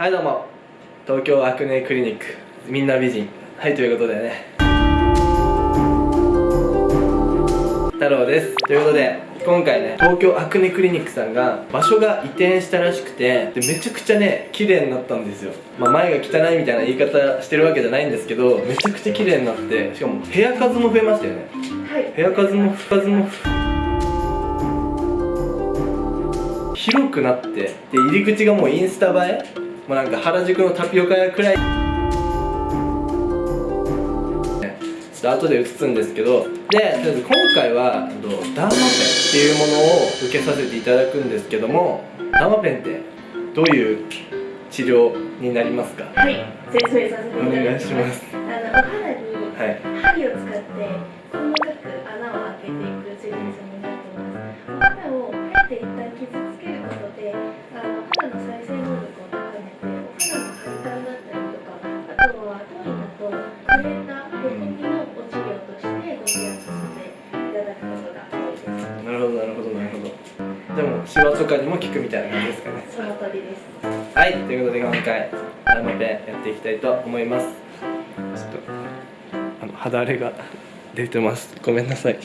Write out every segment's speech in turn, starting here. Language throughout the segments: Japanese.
はいどうも。東京アクネクリニックみんな美人。はいということでね。太郎です。ということで今回ね東京アクネクリニックさんが場所が移転したらしくてでめちゃくちゃね綺麗になったんですよ、まあ、前が汚いみたいな言い方してるわけじゃないんですけどめちゃくちゃ綺麗になってしかも部屋数も増えましたよね。はい。部屋数も数も広くなってで入り口がもうインスタ映えもうなんか原宿のタピオカ屋くらい。ねちょっと後で映すんですけど。でとりあえず今回はダーマペンっていうものを受けさせていただくんですけども。ダーマペンってどういう治療になりますか？はい説明させていただきます。お願いします。あのお肌にはい。針を使って細かく穴を開けていく施術になっていますしてご提案させていただくことがなるほどなるほど。なるほどでもシワとかにも効くみたいな感じですかね。その通りですはい。ということで今回ダーマペンやっていきたいと思います。ちょっとあの肌荒れが出てます。ごめんなさい。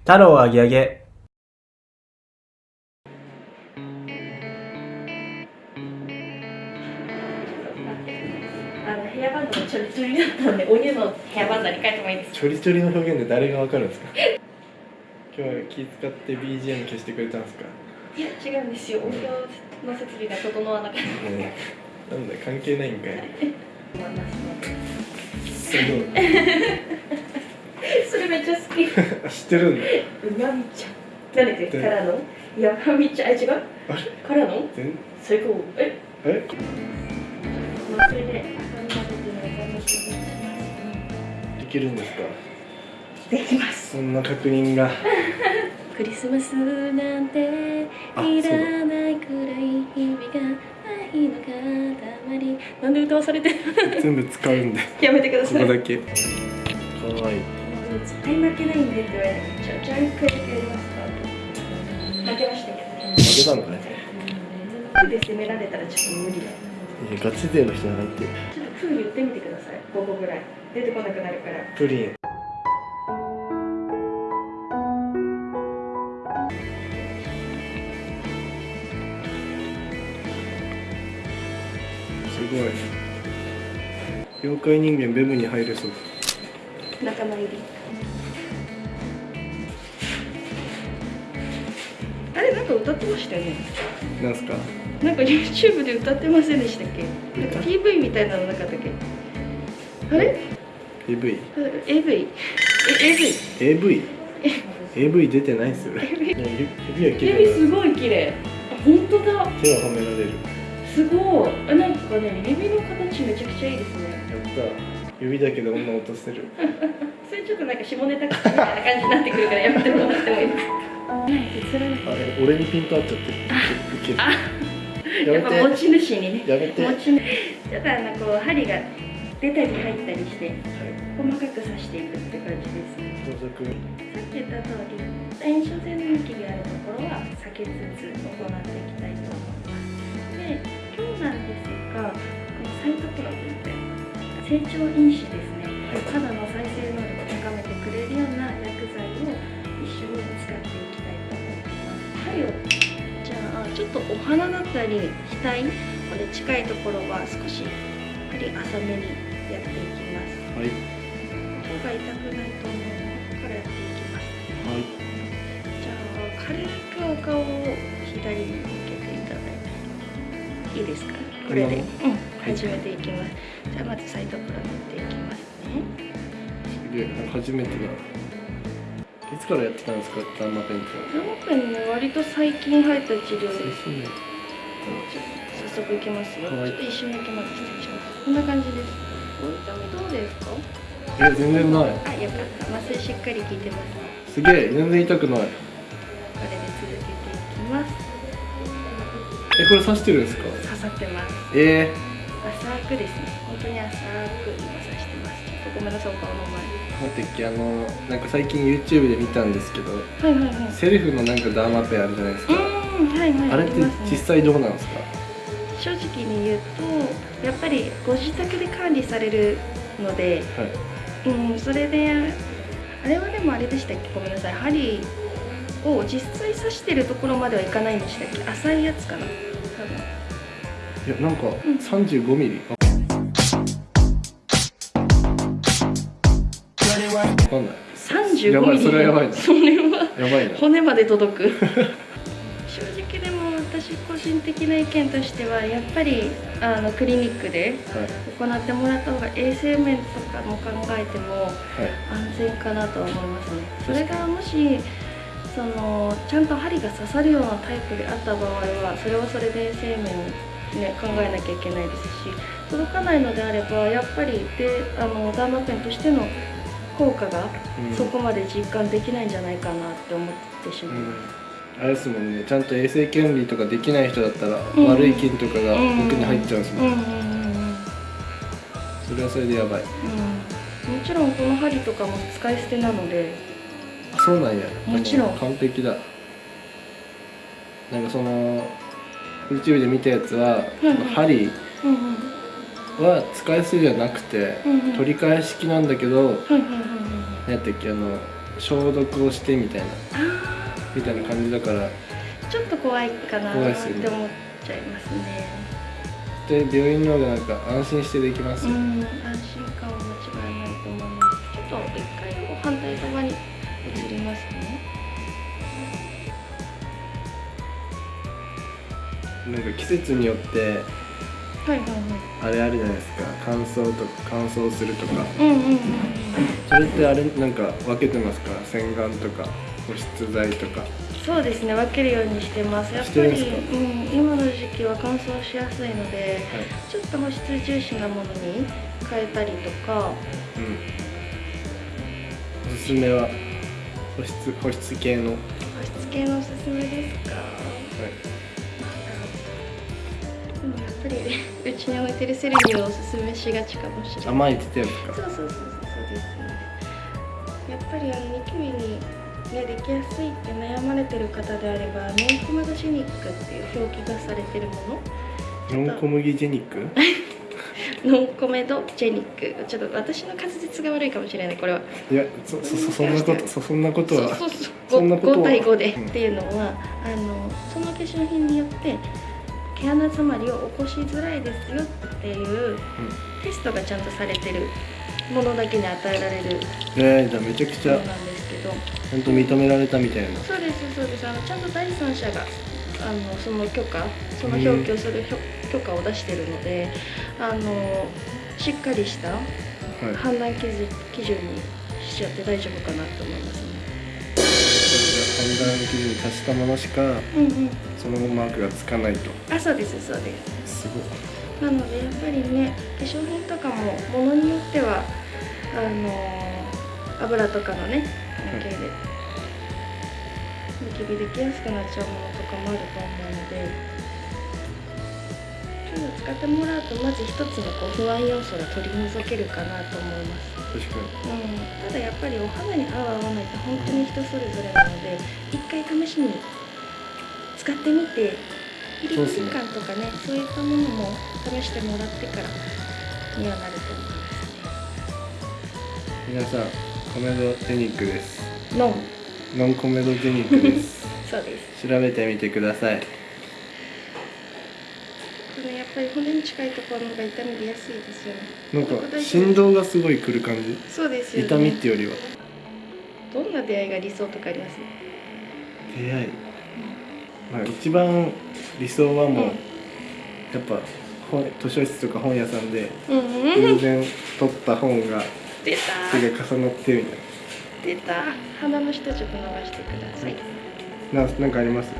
太郎あげあげ。あのヘアバンドがちょりちょりだったんでお湯のヘアバンドに変えてもいいですか？ちょりちょりの表現で誰がわかるんですか？今日は気使って BGM 消してくれたんですか、いや違うんですよ。お風呂の設備が整わなかった。ねなんだ関係ないんかい。すごい それめっちゃ好き。知ってるんだ。うまみちゃん。何ででからの？山みちゃんえ違う？あれ？からの？全？最高え？え？まあそれで赤みが出てるんですか？できます。そんな確認が。クリスマスなんてあいらないくらい日々が愛の塊。なんで歌わされてる？全部使うんで。やめてくだこさい。こだけ。かわい。い絶対負けないんでって言われてじゃあじゃあ一回だけやります。か負けましたけどね。負けたんだね。フで攻められたらちょっと無理だ。いやガチ勢の人じゃないってちょっとフー言ってみてください。5個ぐらい。出てこなくなるから。プリン。すごい。妖怪人間ベムに入れそう。仲間入り。あれなんか歌ってましたよね。なんすか？なんか YouTube で歌ってませんでしたっけ？なんか PV みたいなのなかったっけ？あれ？AV AV え AV AV AV 出てないっすよ。ね指は綺麗すごい綺麗。あ本当だ。な手は褒められる。すごい。あなんかね指の形めちゃくちゃいいですね。やった。指だけで女落とせる。それちょっとなんか下ネタみたいな感じになってくるからやめてもらってもいいですか？あれ俺にピント合っちゃって。る。あややっぱ持ち主にね。やめて。持ち主ちょっとあのこう針が出たり入ったりして細かく刺していくって感じです。盗賊さっき言った通り炎症性のニキビがあるところは避けつつ行っていきたいと思います。で今日なんですがこのサイトプロといって成長因子ですね、はい肌の再生能力を高めてくれるような薬剤を一緒に使っていきたいと思います。針をちょっとお鼻だったり額これ近いところは少し針浅めにやっていきます。はい。音が痛くないと思うのからやっていきます。はい。じゃあ軽くお顔を左に向けていただいていいですか？これで、うん、始めていきます。じゃあまずサイドプラ塗っていきますね。すげえ初めてだいつからやってたんですかダーマペンって。ザモペンね割と最近入った治療です。ねちょっと早速いきますよ、はい。ちょっと一瞬だけまず失礼しますこんな感じです。お痛みどうですか？え全然ない。あよかった麻酔しっかり効いてます。すげえ全然痛くない。これで続けていきます。えこれ刺してるんですか？刺さってます。え浅くですね。本当に浅く今刺してます。ちょっとごめんなさいお顔の前ー、待ってっけあのなんか最近 YouTube で見たんですけどはいはいはい。セルフのなんかダーマペンあるじゃないですか、うんはいはい。あれって実際どうなんですか？正直に言うとやっぱりご自宅で管理されるので、はい。うん、それであれはでもあれでしたっけ？ごめんなさい。針を実際刺してるところまではいかないんでしたっけ？浅いやつかな多分。いやなんかん。35ミ35やばいミリそれはやばいなそれは。骨まで届く。正直でも私個人的な意見としてはやっぱりあのクリニックではい。行ってもらった方が衛生面とかも考えてもはい。安全かなとは思いますね。それがもしそのちゃんと針が刺さるようなタイプであった場合はそれはそれで衛生面に、ね、考えなきゃいけないですし届かないのであればやっぱりであのダーマペンとしての効果がうん。そこまで実感できないんじゃないかなって思ってしまいます。あれですもんね。ちゃんと衛生管理とかできない人だったら、うん。悪い菌とかが奥に入っちゃうんですもん、うんうんうんうん。それはそれでやばい。うん。もちろんこの針とかも使い捨てなので。あそうなんや。もちろん。で完璧だ。なんかその YouTube で見たやつは、うんうん。針うんうん。は使い捨てじゃなくて、うんうん。取り替え式なんだけどはいはいはいはい何やったっけあの消毒をしてみたいなあみたいな感じだからーちょっと怖いかなっ怖いっすよねて思っちゃいますね。で病院の方がなんか安心してできますよ、うん安心感は間違いないと思います。ちょっと一回こう反対側に移りますね。なんか季節によってはいはいはい。あれあるじゃないですか。乾燥とか乾燥するとか。うんうんうんそれってあれなんか分けてますか？洗顔とか保湿剤とか。そうですね分けるようにしてます。やっぱり、うん、今の時期は乾燥しやすいのではい。ちょっと保湿重視なものに変えたりとか。うん。おすすめは保湿保湿系の、はい、保湿系のおすすめですか？でもうちに置いてるセレビをおすすめしがちかもしれない。甘いって言ってたやつか？そうそうそうそうそうです。ねやっぱりあのニキビに、ね、できやすいって悩まれてる方であればノンコメドジェニックっていう表記がされてるもの。ノン小麦ジェニック？ノンコメドジェニック。ちょっと私の滑舌が悪いかもしれないこれは。いやそそそそんなこと そそんなことはそうそうそう。そんなことは。5, 対5で、うん。っていうのはあのその化粧品によって毛穴詰まりを起こしづらいですよっていうテストがちゃんとされてるものだけに与えられるえー、じゃあめちゃくちゃなんですけど。ちゃんと認められたみたいな。そうですそうです。あのちゃんと第三者があのその許可その表記をする許許可を出してるのであのしっかりしたはい。判断基準基準にしちゃって大丈夫かなと思いますね。判断基準に達したものしかうんうん。そのマークがつかないと。あそうですそうです。すごい。なのでやっぱりね化粧品とかもものによってはあの油とかのね関係でニキビできやすくなっちゃうものとかもあると思うのでいうの使ってもらうとまず一つのこう不安要素が取り除けるかなと思います、確かに。うん、ただやっぱりお肌に合う合わないって本当に人それぞれなので一回試しに使ってみて入りそうっすね口感とかね。そういったものも試してもらってからにはなると思い皆さんコメドジェニックです。ますノンノンコメドジェニックです。そうです。調べてみてくださいこれやっぱり骨に近いところの方が痛み出やすいですよね。なんか振動がすごいくる感じ？そうですよね。痛みってよりは？どんな出会いが理想とかあります？出会い？まあ一番理想はもう、うん。やっぱ本図書室とか本屋さんで偶然取った本が出た。手が重なってみたい出た。鼻の下ちょっと伸ばしてください。なななんかあります？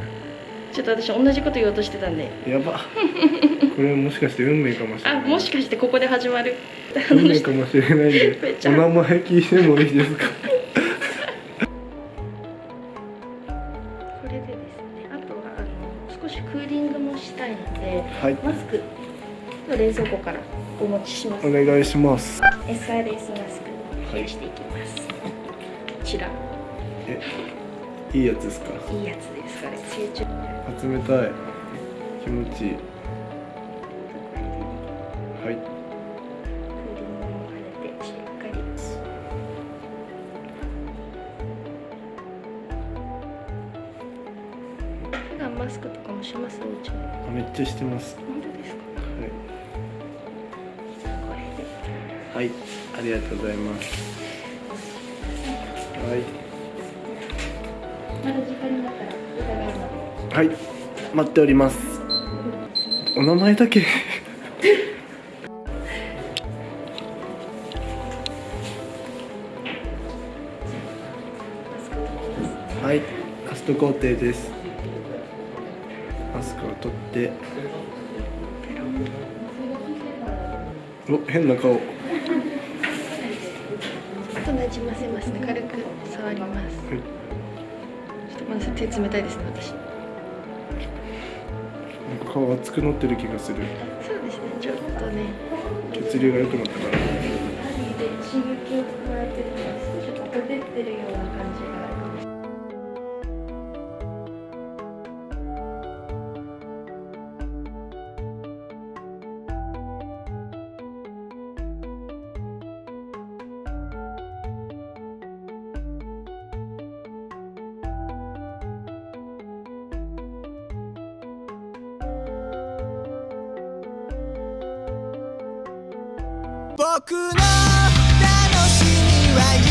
ちょっと私同じこと言おうとしてたんで。やば。これもしかして運命かもしれあない。もしかしてここで始まる。運命かもしれないんで お名前聞いてもいいですか？これでですねあとはあの少しクーリングもしたいのではい。マスクを冷蔵庫からお持ちします。お願いします。SRS マスク冷やしていきます、こちら。えいいやつですか？いいやつです。これ成長冷たい。気持ちいい。はい。マスクとかもします？あめっちゃしてます。本当ですか？はい。はい、ありがとうございます。はい、まだ時間になったら伺いますはい、待っております。お名前だけ。はい、ラスト工程です。マスクを取って。お、変な顔。はちょっとなじませますね軽く触りますい、ちょっとごめんなさい手冷たいですね私なんか顔熱くなってる気がする。そうですねちょっとね血流が良くなったから。針で刺激を加えてるちょっとほてってるような感じが僕の楽しみは